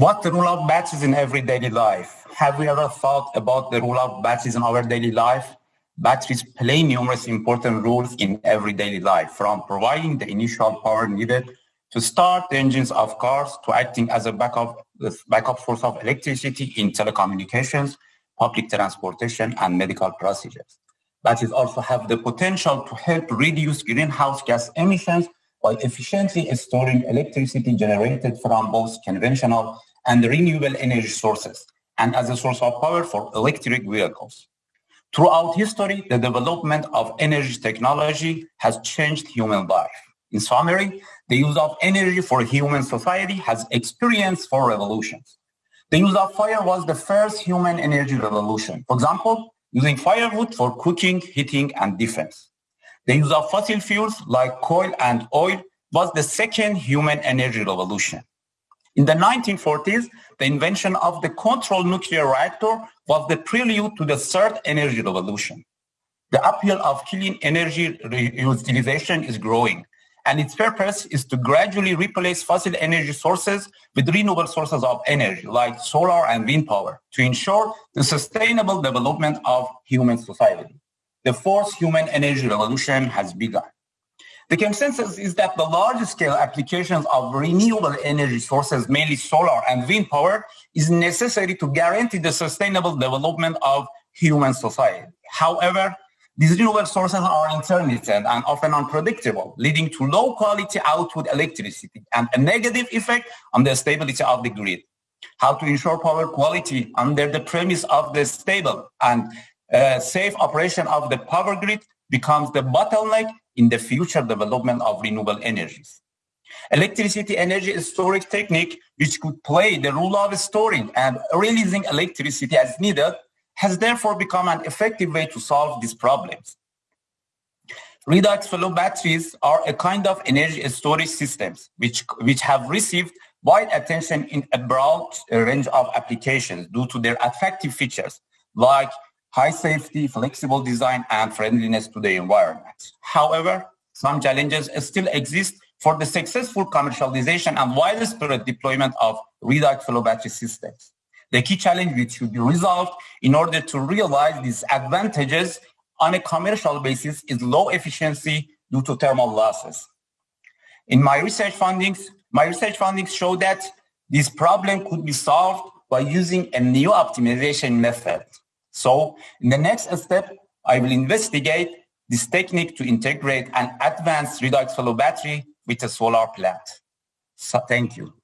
What the role of batteries in everyday life? Have we ever thought about the role of batteries in our daily life? Batteries play numerous important roles in everyday life, from providing the initial power needed to start the engines of cars to acting as a backup, backup source of electricity in telecommunications, public transportation, and medical procedures. Batteries also have the potential to help reduce greenhouse gas emissions while efficiently storing electricity generated from both conventional and renewable energy sources, and as a source of power for electric vehicles. Throughout history, the development of energy technology has changed human life. In summary, the use of energy for human society has experienced four revolutions. The use of fire was the first human energy revolution. For example, using firewood for cooking, heating, and defense. The use of fossil fuels like coal and oil was the second human energy revolution. In the 1940s, the invention of the controlled nuclear reactor was the prelude to the third energy revolution. The appeal of clean energy utilization is growing, and its purpose is to gradually replace fossil energy sources with renewable sources of energy like solar and wind power to ensure the sustainable development of human society. The fourth human energy revolution has begun. The consensus is that the large-scale applications of renewable energy sources, mainly solar and wind power, is necessary to guarantee the sustainable development of human society. However, these renewable sources are intermittent and often unpredictable, leading to low quality output electricity and a negative effect on the stability of the grid. How to ensure power quality under the premise of the stable and uh, safe operation of the power grid becomes the bottleneck in the future development of renewable energies. Electricity energy storage technique, which could play the role of storing and releasing electricity as needed, has therefore become an effective way to solve these problems. Redox flow batteries are a kind of energy storage systems which, which have received wide attention in a broad range of applications due to their attractive features like high safety, flexible design, and friendliness to the environment. However, some challenges still exist for the successful commercialization and widespread deployment of redox flow battery systems. The key challenge which should be resolved in order to realize these advantages on a commercial basis is low efficiency due to thermal losses. In my research findings, my research findings show that this problem could be solved by using a new optimization method. So in the next step, I will investigate this technique to integrate an advanced redox flow battery with a solar plant. So thank you.